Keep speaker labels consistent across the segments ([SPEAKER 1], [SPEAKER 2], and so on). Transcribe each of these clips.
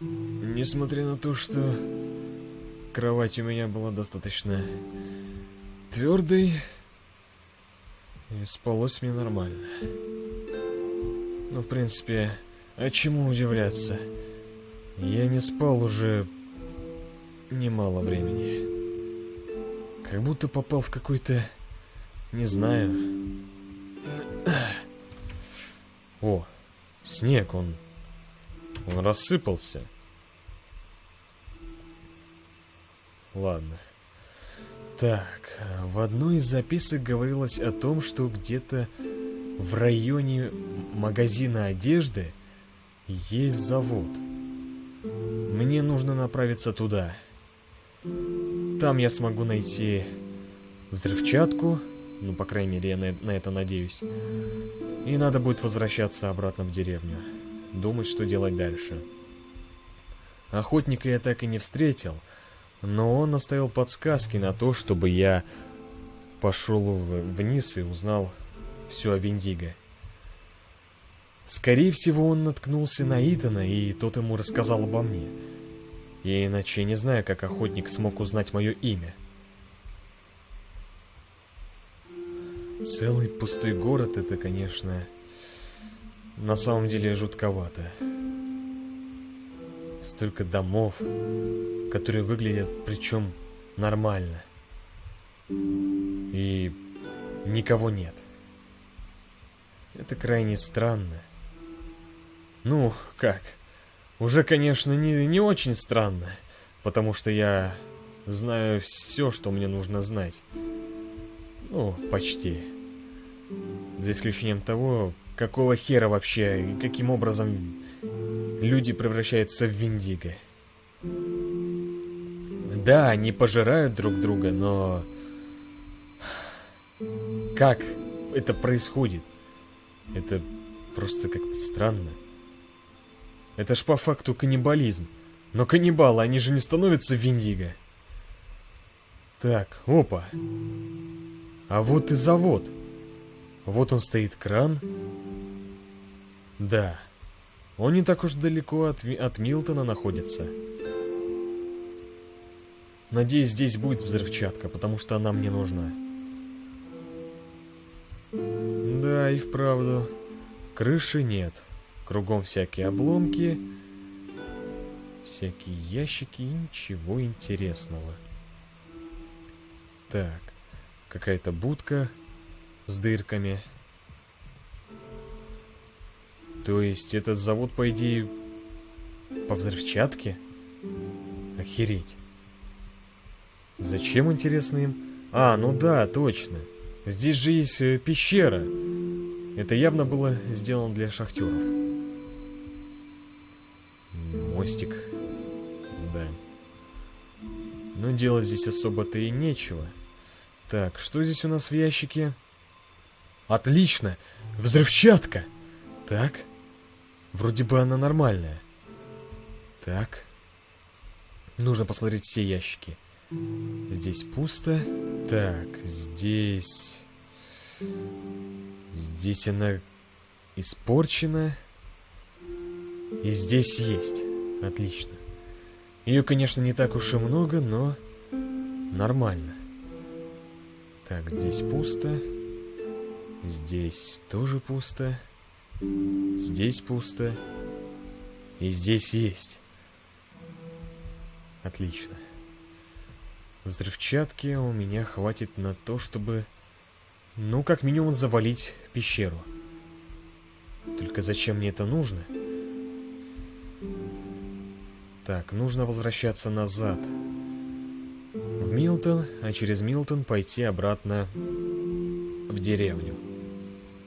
[SPEAKER 1] Несмотря на то, что кровать у меня была достаточно твердой, и спалось мне нормально. Ну, в принципе, а чему удивляться? Я не спал уже немало времени. Как будто попал в какой-то... Не знаю. О, снег, он... Он рассыпался. Ладно. Так, в одной из записок говорилось о том, что где-то в районе магазина одежды есть завод. Мне нужно направиться туда. Там я смогу найти взрывчатку, ну, по крайней мере, я на, на это надеюсь. И надо будет возвращаться обратно в деревню. Думать, что делать дальше. Охотника я так и не встретил, но он оставил подсказки на то, чтобы я пошел вниз и узнал все о Виндиго. Скорее всего, он наткнулся на Итана, и тот ему рассказал обо мне. Я иначе не знаю, как охотник смог узнать мое имя. Целый пустой город — это, конечно, на самом деле жутковато. Столько домов, которые выглядят, причем, нормально. И никого нет. Это крайне странно. Ну, как? Уже, конечно, не, не очень странно, потому что я знаю все, что мне нужно знать. Ну, почти. За исключением того, какого хера вообще и каким образом люди превращаются в Виндиго. Да, они пожирают друг друга, но... Как это происходит? Это просто как-то странно. Это ж по факту каннибализм. Но каннибалы, они же не становятся Виндиго. Так, опа. А вот и завод. Вот он стоит кран. Да. Он не так уж далеко от, от Милтона находится. Надеюсь, здесь будет взрывчатка, потому что она мне нужна. Да, и вправду. Крыши нет. Кругом всякие обломки. Всякие ящики и ничего интересного. Так. Какая-то будка с дырками. То есть этот завод, по идее, по взрывчатке? Охереть. Зачем, интересно, им? А, ну да, точно. Здесь же есть э, пещера. Это явно было сделано для шахтеров. Мостик. Да. Но делать здесь особо-то и нечего. Так, что здесь у нас в ящике? Отлично! Взрывчатка! Так. Вроде бы она нормальная. Так. Нужно посмотреть все ящики. Здесь пусто. Так, здесь... Здесь она испорчена. И здесь есть. Отлично. Ее, конечно, не так уж и много, но нормально. Так, здесь пусто. Здесь тоже пусто. Здесь пусто. И здесь есть. Отлично. Взрывчатки у меня хватит на то, чтобы... Ну, как минимум, завалить пещеру. Только зачем мне это нужно? Так, нужно возвращаться назад. В Милтон, а через Милтон пойти обратно в деревню.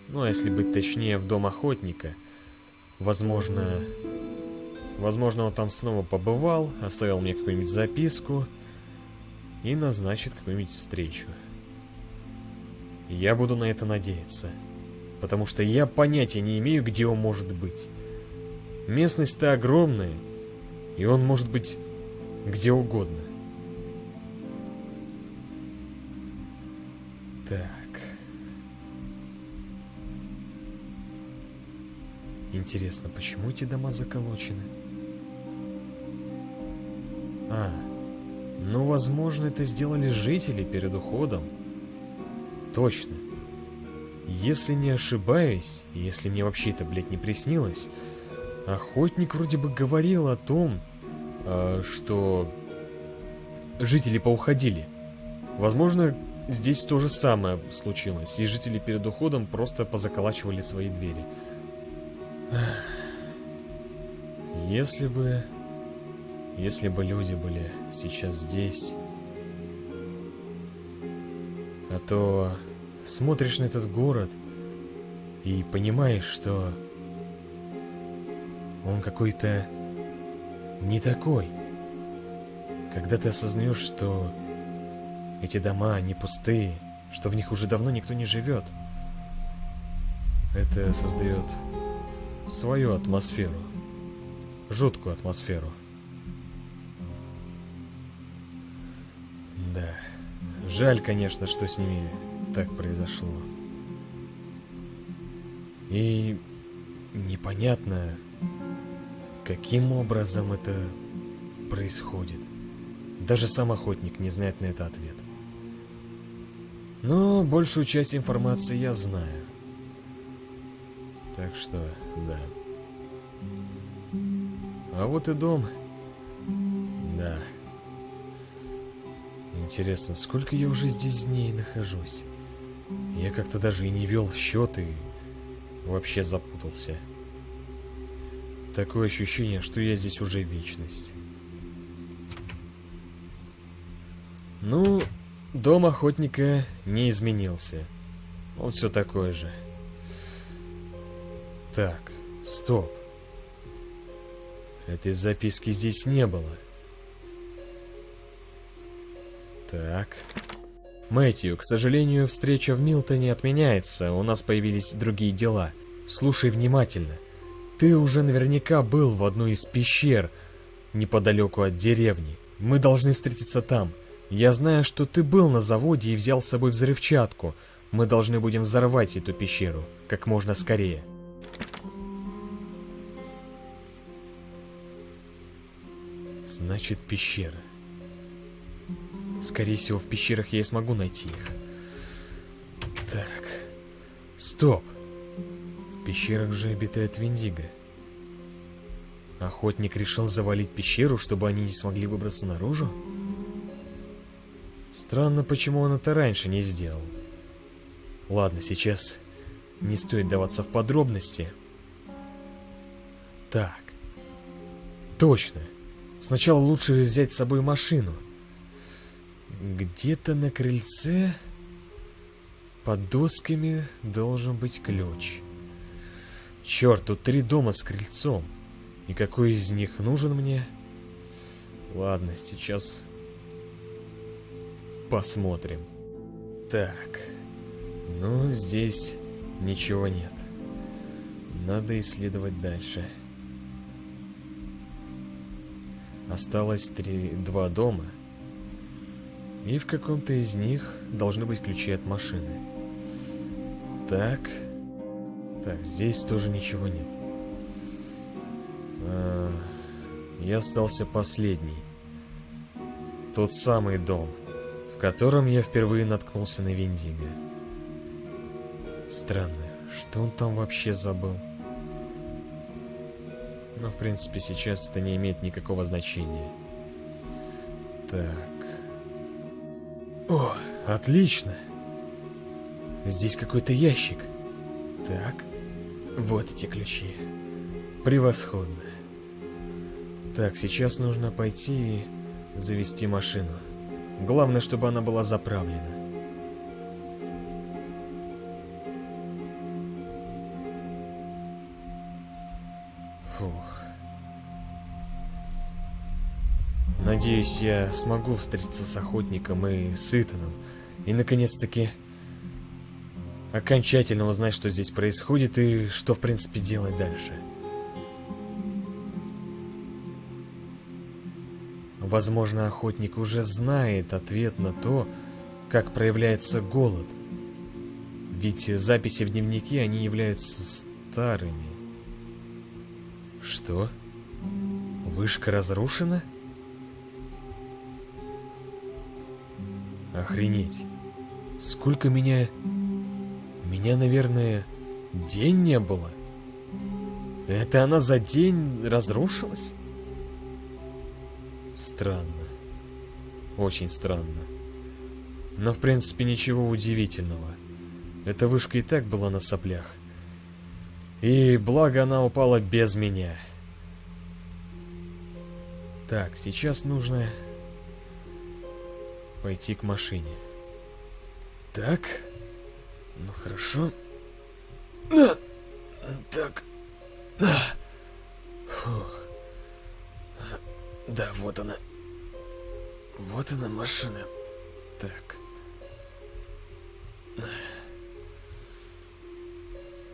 [SPEAKER 1] Ну, а если быть точнее, в дом охотника. Возможно... Возможно, он там снова побывал, оставил мне какую-нибудь записку и назначит какую-нибудь встречу. Я буду на это надеяться, потому что я понятия не имею, где он может быть. Местность-то огромная, и он может быть где угодно. Так. Интересно, почему эти дома заколочены? А, ну, возможно, это сделали жители перед уходом. Точно. Если не ошибаюсь, если мне вообще это, блядь, не приснилось, охотник вроде бы говорил о том, э, что жители поуходили. Возможно, здесь то же самое случилось, и жители перед уходом просто позаколачивали свои двери. Если бы... Если бы люди были сейчас здесь... А то смотришь на этот город и понимаешь, что он какой-то не такой. Когда ты осознаешь, что эти дома, они пустые, что в них уже давно никто не живет, это создает свою атмосферу, жуткую атмосферу. Да, жаль, конечно, что с ними так произошло. И непонятно, каким образом это происходит. Даже сам охотник не знает на это ответ. Но большую часть информации я знаю. Так что, да. А вот и дом. Да. Интересно, сколько я уже здесь дней нахожусь? Я как-то даже и не вел счеты, вообще запутался. Такое ощущение, что я здесь уже вечность. Ну, дом охотника не изменился. Он все такой же. Так, стоп. Этой записки здесь не было. Так. Мэтью, к сожалению, встреча в Милтоне отменяется, у нас появились другие дела. Слушай внимательно. Ты уже наверняка был в одной из пещер, неподалеку от деревни. Мы должны встретиться там. Я знаю, что ты был на заводе и взял с собой взрывчатку. Мы должны будем взорвать эту пещеру как можно скорее. Значит, пещера. Скорее всего, в пещерах я и смогу найти их. Так. Стоп. В пещерах же обитает Виндиго. Охотник решил завалить пещеру, чтобы они не смогли выбраться наружу? Странно, почему он это раньше не сделал. Ладно, сейчас не стоит даваться в подробности. Так. Точно. Сначала лучше взять с собой машину. Где-то на крыльце под досками должен быть ключ. Черт, тут три дома с крыльцом. И какой из них нужен мне? Ладно, сейчас посмотрим. Так, ну здесь ничего нет. Надо исследовать дальше. Осталось три, два дома — и в каком-то из них должны быть ключи от машины. Так. Так, здесь тоже ничего нет. А, я остался последний. Тот самый дом, в котором я впервые наткнулся на Виндиго. Странно, что он там вообще забыл? Но, в принципе, сейчас это не имеет никакого значения. Так. О, отлично. Здесь какой-то ящик. Так, вот эти ключи. Превосходно. Так, сейчас нужно пойти и завести машину. Главное, чтобы она была заправлена. Надеюсь, я смогу встретиться с охотником и с. И, наконец-таки, окончательно узнать, что здесь происходит и что, в принципе, делать дальше. Возможно, охотник уже знает ответ на то, как проявляется голод. Ведь записи в дневнике, они являются старыми. Что? Вышка разрушена? Охренеть. Сколько меня... Меня, наверное, день не было. Это она за день разрушилась? Странно. Очень странно. Но, в принципе, ничего удивительного. Эта вышка и так была на соплях. И благо она упала без меня. Так, сейчас нужно пойти к машине. Так. Ну хорошо. На. Так. Да, вот она. Вот она машина. Так.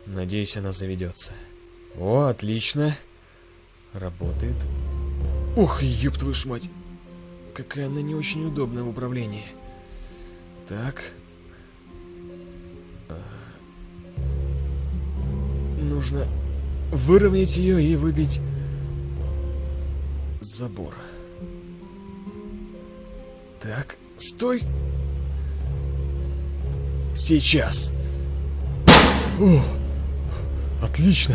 [SPEAKER 1] Надеюсь, она заведется. О, отлично. Работает. Ух, ёб твою ж мать. Какая она не очень удобная в управлении. Так. А. Нужно выровнять ее и выбить забор. Так, стой. Сейчас. О, отлично.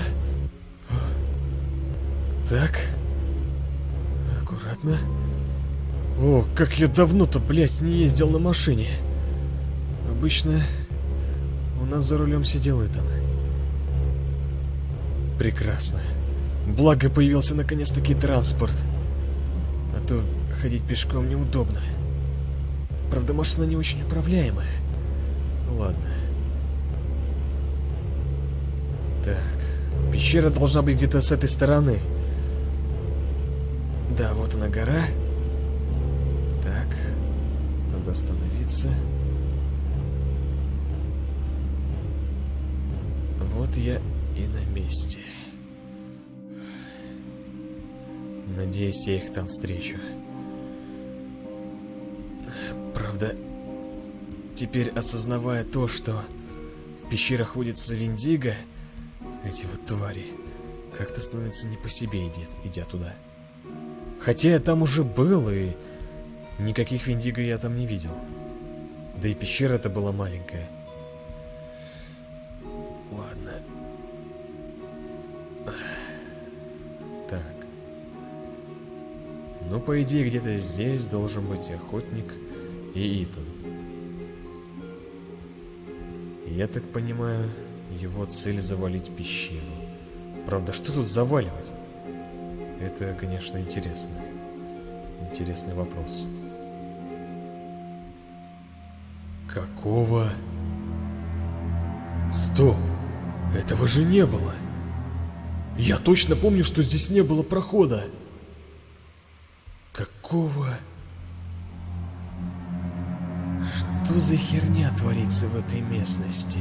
[SPEAKER 1] Так. Аккуратно. О, как я давно-то, блядь, не ездил на машине. Обычно у нас за рулем сидел Итан. Прекрасно. Благо появился наконец-таки транспорт. А то ходить пешком неудобно. Правда, машина не очень управляемая. Ладно. Так, пещера должна быть где-то с этой стороны. Да, вот она гора. Так, надо остановиться. Вот я и на месте. Надеюсь, я их там встречу. Правда, теперь осознавая то, что в пещерах водится Виндиго, эти вот твари, как-то становится не по себе, идет, идя туда. Хотя я там уже был, и никаких Виндиго я там не видел. Да и пещера эта была маленькая. Ладно. Ну, по идее, где-то здесь должен быть охотник и Итан. Я так понимаю, его цель завалить пещеру. Правда, что тут заваливать? Это, конечно, интересно. Интересный вопрос. Какого? Стоп! Этого же не было! Я точно помню, что здесь не было прохода! Какого? Что за херня творится в этой местности?